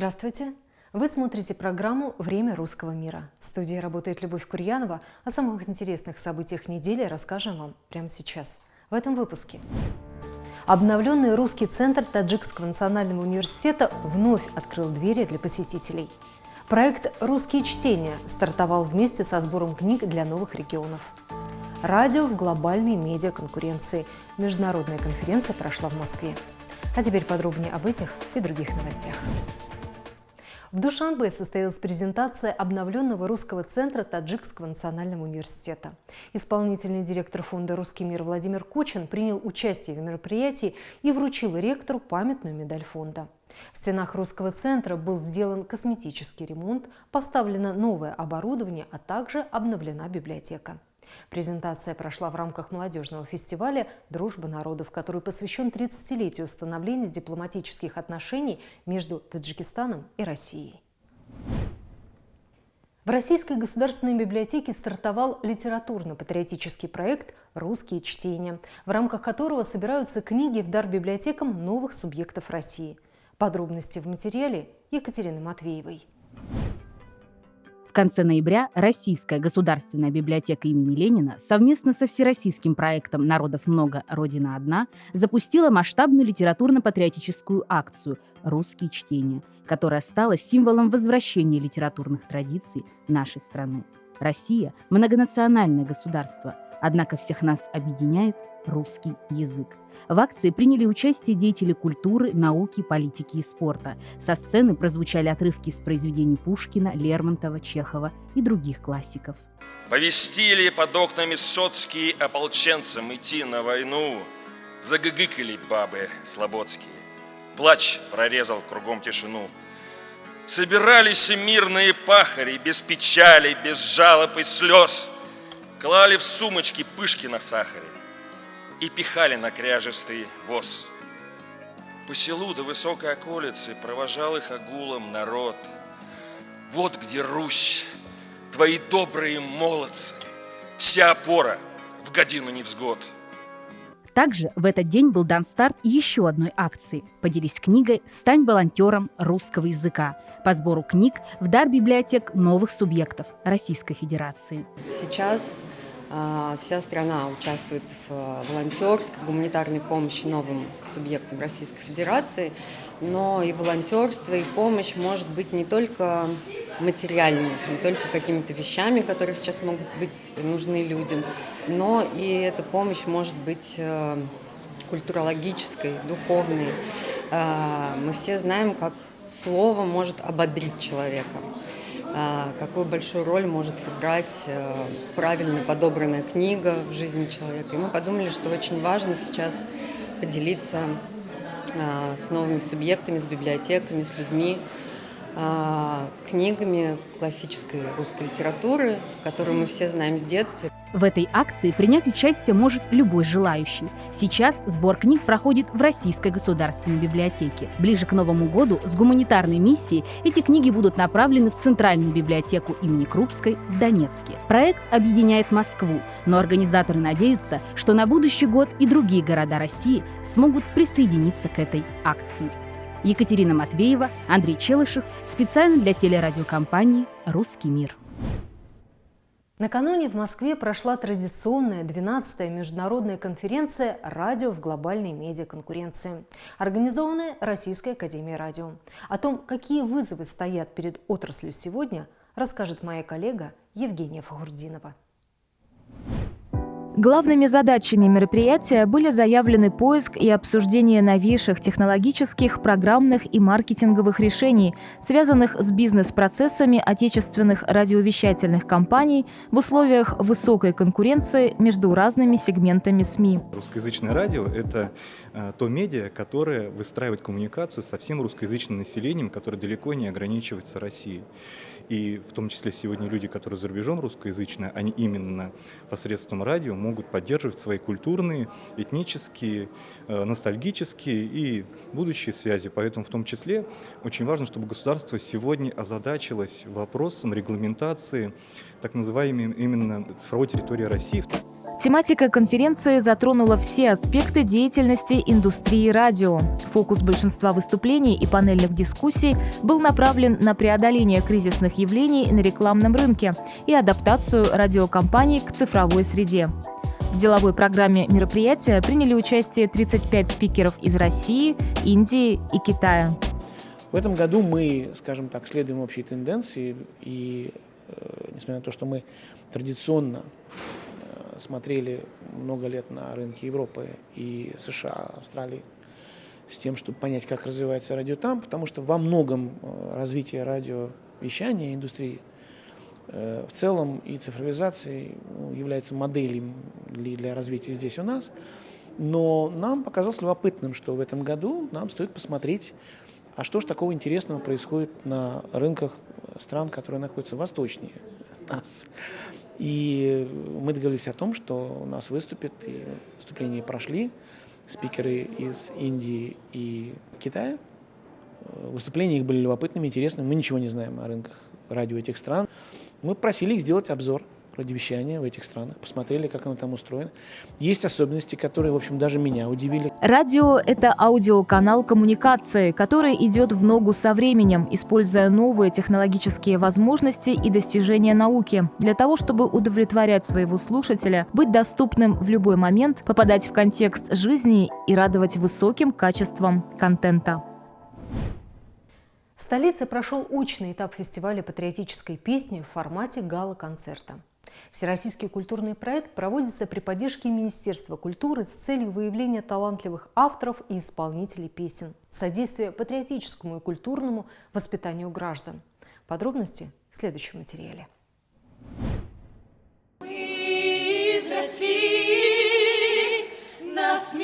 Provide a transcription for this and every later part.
Здравствуйте! Вы смотрите программу «Время русского мира». В студии работает Любовь Курьянова. О самых интересных событиях недели расскажем вам прямо сейчас, в этом выпуске. Обновленный русский центр Таджикского национального университета вновь открыл двери для посетителей. Проект «Русские чтения» стартовал вместе со сбором книг для новых регионов. Радио в глобальной медиаконкуренции. Международная конференция прошла в Москве. А теперь подробнее об этих и других новостях. В Душанбе состоялась презентация обновленного русского центра Таджикского национального университета. Исполнительный директор фонда «Русский мир» Владимир Кучин принял участие в мероприятии и вручил ректору памятную медаль фонда. В стенах русского центра был сделан косметический ремонт, поставлено новое оборудование, а также обновлена библиотека. Презентация прошла в рамках молодежного фестиваля «Дружба народов», который посвящен 30-летию установления дипломатических отношений между Таджикистаном и Россией. В Российской государственной библиотеке стартовал литературно-патриотический проект «Русские чтения», в рамках которого собираются книги в дар библиотекам новых субъектов России. Подробности в материале Екатерины Матвеевой. В конце ноября Российская государственная библиотека имени Ленина совместно со всероссийским проектом «Народов много, Родина одна» запустила масштабную литературно-патриотическую акцию «Русские чтения», которая стала символом возвращения литературных традиций нашей страны. Россия – многонациональное государство, однако всех нас объединяет русский язык. В акции приняли участие деятели культуры, науки, политики и спорта. Со сцены прозвучали отрывки из произведений Пушкина, Лермонтова, Чехова и других классиков. Повестили под окнами соцкие ополченцам идти на войну. Загыгыкали бабы слободские. Плач прорезал кругом тишину. Собирались мирные пахари, без печали, без жалоб и слез. Клали в сумочки пышки на сахаре и пихали на кряжестый воз. По селу до высокой околицы провожал их огулом народ. Вот где Русь, твои добрые молодцы, вся опора в годину невзгод. Также в этот день был дан старт еще одной акции «Поделись книгой, стань волонтером русского языка» по сбору книг в дар библиотек новых субъектов Российской Федерации. Сейчас вся страна участвует в э, волонтерской, гуманитарной помощи новым субъектам Российской Федерации, но и волонтерство, и помощь может быть не только материальной, не только какими-то вещами, которые сейчас могут быть нужны людям, но и эта помощь может быть э, культурологической, духовной. А, мы все знаем, как слово может ободрить человека. А, какую большую роль может сыграть э, правильно подобранная книга в жизни человека. И мы подумали, что очень важно сейчас поделиться а, с новыми субъектами, с библиотеками, с людьми, а, книгами классической русской литературы, которую мы все знаем с детства. В этой акции принять участие может любой желающий. Сейчас сбор книг проходит в Российской государственной библиотеке. Ближе к Новому году с гуманитарной миссией эти книги будут направлены в Центральную библиотеку имени Крупской в Донецке. Проект объединяет Москву, но организаторы надеются, что на будущий год и другие города России смогут присоединиться к этой акции. Екатерина Матвеева, Андрей Челышев, специально для телерадиокомпании «Русский мир». Накануне в Москве прошла традиционная 12-я международная конференция «Радио в глобальной медиаконкуренции», организованная Российской академией радио. О том, какие вызовы стоят перед отраслью сегодня, расскажет моя коллега Евгения Фахурдинова. Главными задачами мероприятия были заявлены поиск и обсуждение новейших технологических, программных и маркетинговых решений, связанных с бизнес-процессами отечественных радиовещательных компаний в условиях высокой конкуренции между разными сегментами СМИ. Русскоязычное радио – это то медиа, которое выстраивает коммуникацию со всем русскоязычным населением, которое далеко не ограничивается Россией. И в том числе сегодня люди, которые за рубежом русскоязычные, они именно посредством радио могут могут поддерживать свои культурные, этнические, э, ностальгические и будущие связи. Поэтому в том числе очень важно, чтобы государство сегодня озадачилось вопросом регламентации так называемой именно цифровой территории России. Тематика конференции затронула все аспекты деятельности индустрии радио. Фокус большинства выступлений и панельных дискуссий был направлен на преодоление кризисных явлений на рекламном рынке и адаптацию радиокомпаний к цифровой среде. В деловой программе мероприятия приняли участие 35 спикеров из России, Индии и Китая. В этом году мы, скажем так, следуем общей тенденции, и э, несмотря на то, что мы традиционно смотрели много лет на рынке Европы и США, Австралии, с тем, чтобы понять, как развивается радио там, потому что во многом э, развитие радиовещания индустрии э, в целом и цифровизации ну, является моделью для развития здесь у нас. Но нам показалось любопытным, что в этом году нам стоит посмотреть, а что же такого интересного происходит на рынках стран, которые находятся восточнее нас. И мы договорились о том, что у нас выступят, и выступления прошли, спикеры из Индии и Китая. Выступления их были любопытными, интересными. Мы ничего не знаем о рынках радио этих стран. Мы просили их сделать обзор радиовещания в этих странах, посмотрели, как оно там устроено. Есть особенности, которые, в общем, даже меня удивили. Радио – это аудиоканал коммуникации, который идет в ногу со временем, используя новые технологические возможности и достижения науки для того, чтобы удовлетворять своего слушателя, быть доступным в любой момент, попадать в контекст жизни и радовать высоким качеством контента. В столице прошел очный этап фестиваля патриотической песни в формате гала-концерта. Всероссийский культурный проект проводится при поддержке Министерства культуры с целью выявления талантливых авторов и исполнителей песен, содействия патриотическому и культурному воспитанию граждан. Подробности в следующем материале. Мы из России, нас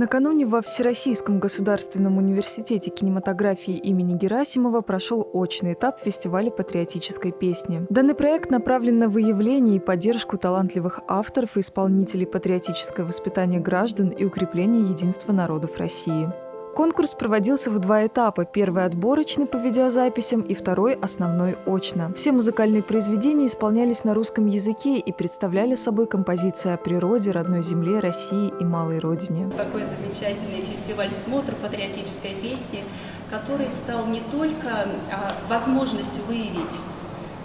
Накануне во Всероссийском государственном университете кинематографии имени Герасимова прошел очный этап фестиваля патриотической песни. Данный проект направлен на выявление и поддержку талантливых авторов и исполнителей патриотическое воспитание граждан и укрепление единства народов России. Конкурс проводился в два этапа. Первый отборочный по видеозаписям и второй основной очно. Все музыкальные произведения исполнялись на русском языке и представляли собой композиции о природе, родной земле, России и малой родине. Такой замечательный фестиваль «Смотр» патриотической песни, который стал не только а, возможностью выявить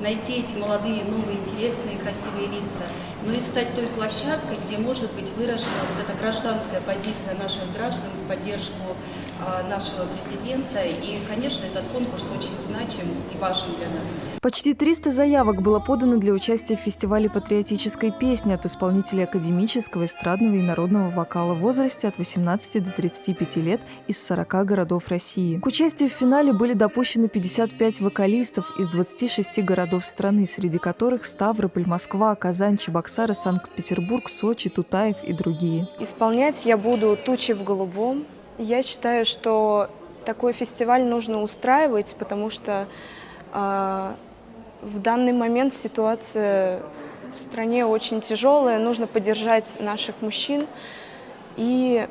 найти эти молодые, новые, интересные, красивые лица, но и стать той площадкой, где может быть выражена вот эта гражданская позиция наших граждан в поддержку нашего президента. И, конечно, этот конкурс очень значим и важен для нас. Почти 300 заявок было подано для участия в фестивале патриотической песни от исполнителей академического, эстрадного и народного вокала в возрасте от 18 до 35 лет из 40 городов России. К участию в финале были допущены 55 вокалистов из 26 городов страны, среди которых Ставрополь, Москва, Казань, Чебоксары, Санкт-Петербург, Сочи, Тутаев и другие. Исполнять я буду «Тучи в голубом», я считаю, что такой фестиваль нужно устраивать, потому что э, в данный момент ситуация в стране очень тяжелая, нужно поддержать наших мужчин и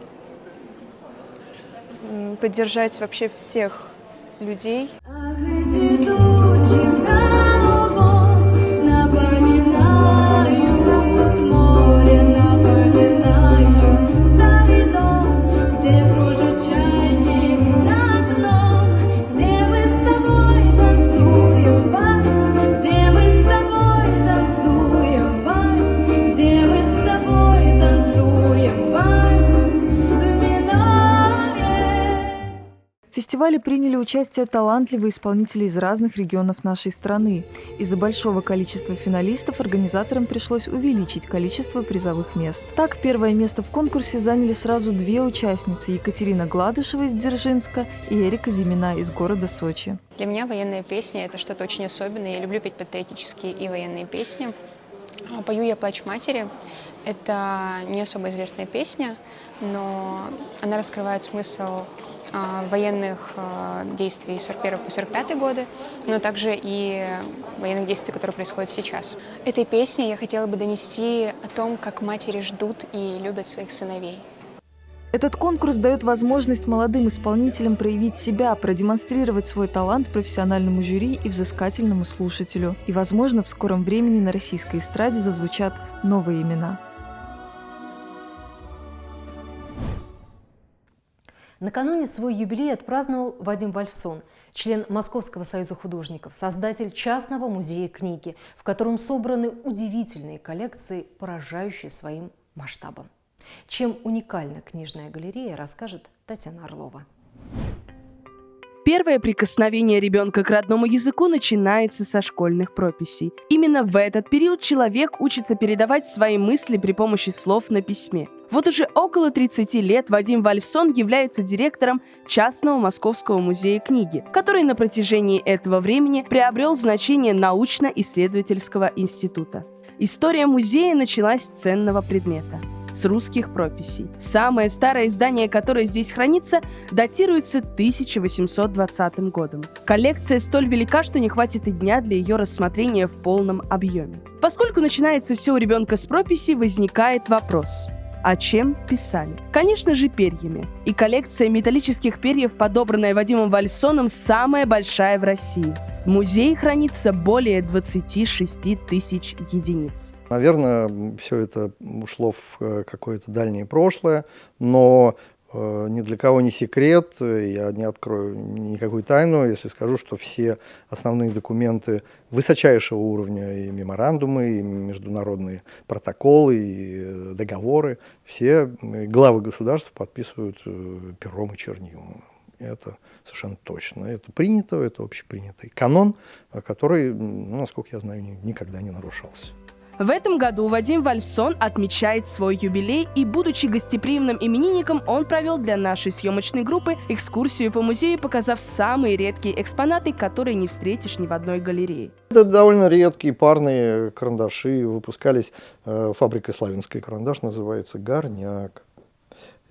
поддержать вообще всех людей. Фестивале приняли участие талантливые исполнители из разных регионов нашей страны. Из-за большого количества финалистов организаторам пришлось увеличить количество призовых мест. Так, первое место в конкурсе заняли сразу две участницы – Екатерина Гладышева из Дзержинска и Эрика Зимина из города Сочи. Для меня военная песня – это что-то очень особенное. Я люблю петь патриотические и военные песни. А, пою я «Плач матери». Это не особо известная песня, но она раскрывает смысл военных а, действий 41 по 45 годы, но также и военных действий, которые происходят сейчас. Этой песней я хотела бы донести о том, как матери ждут и любят своих сыновей. Этот конкурс дает возможность молодым исполнителям проявить себя, продемонстрировать свой талант профессиональному жюри и взыскательному слушателю. И, возможно, в скором времени на российской эстраде зазвучат новые имена. Накануне свой юбилей отпраздновал Вадим Вальфсон, член Московского союза художников, создатель частного музея книги, в котором собраны удивительные коллекции, поражающие своим масштабом. Чем уникальна книжная галерея, расскажет Татьяна Орлова. Первое прикосновение ребенка к родному языку начинается со школьных прописей. Именно в этот период человек учится передавать свои мысли при помощи слов на письме. Вот уже около 30 лет Вадим Вальфсон является директором частного Московского музея книги, который на протяжении этого времени приобрел значение научно-исследовательского института. История музея началась с ценного предмета – с русских прописей. Самое старое издание, которое здесь хранится, датируется 1820 годом. Коллекция столь велика, что не хватит и дня для ее рассмотрения в полном объеме. Поскольку начинается все у ребенка с прописи, возникает вопрос – а чем писали? Конечно же, перьями. И коллекция металлических перьев, подобранная Вадимом Вальсоном, самая большая в России. В музее хранится более 26 тысяч единиц. Наверное, все это ушло в э, какое-то дальнее прошлое, но ни для кого не секрет, я не открою никакую тайну, если скажу, что все основные документы высочайшего уровня, и меморандумы, и международные протоколы, и э, договоры, все главы государств подписывают пером и чернилом. Это совершенно точно. Это принято, это общепринятый канон, который, ну, насколько я знаю, никогда не нарушался. В этом году Вадим Вальсон отмечает свой юбилей, и, будучи гостеприимным именинником, он провел для нашей съемочной группы экскурсию по музею, показав самые редкие экспонаты, которые не встретишь ни в одной галерее. Это довольно редкие парные карандаши, выпускались э, фабрикой «Славянский карандаш», называется «Горняк».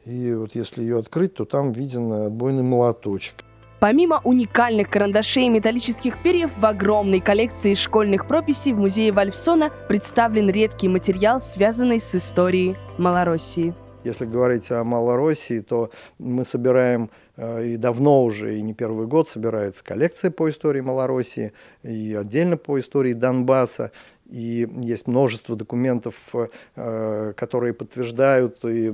И вот если ее открыть, то там виден отбойный молоточек. Помимо уникальных карандашей и металлических перьев, в огромной коллекции школьных прописей в музее Вальфсона представлен редкий материал, связанный с историей Малороссии. Если говорить о Малороссии, то мы собираем э, и давно уже, и не первый год собирается коллекция по истории Малороссии, и отдельно по истории Донбасса и есть множество документов, э, которые подтверждают и, и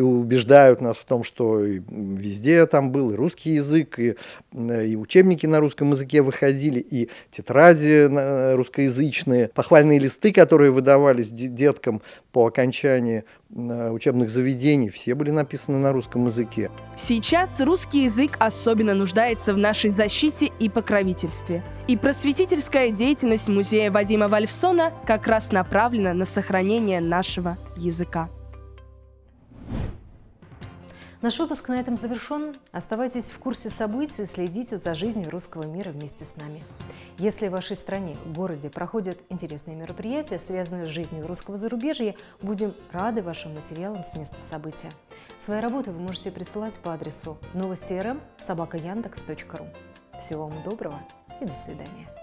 убеждают нас в том, что везде там был и русский язык, и, и учебники на русском языке выходили, и тетради русскоязычные, похвальные листы, которые выдавались деткам по окончании учебных заведений, все были написаны на русском языке. Сейчас русский язык особенно нуждается в нашей защите и покровительстве. И просветительская деятельность музея Вадима Вальфсона как раз направлена на сохранение нашего языка. Наш выпуск на этом завершен. Оставайтесь в курсе событий, следите за жизнью русского мира вместе с нами. Если в вашей стране, городе проходят интересные мероприятия, связанные с жизнью русского зарубежья, будем рады вашим материалам с места события. Свои работы вы можете присылать по адресу новости.рм собака Всего вам доброго и до свидания.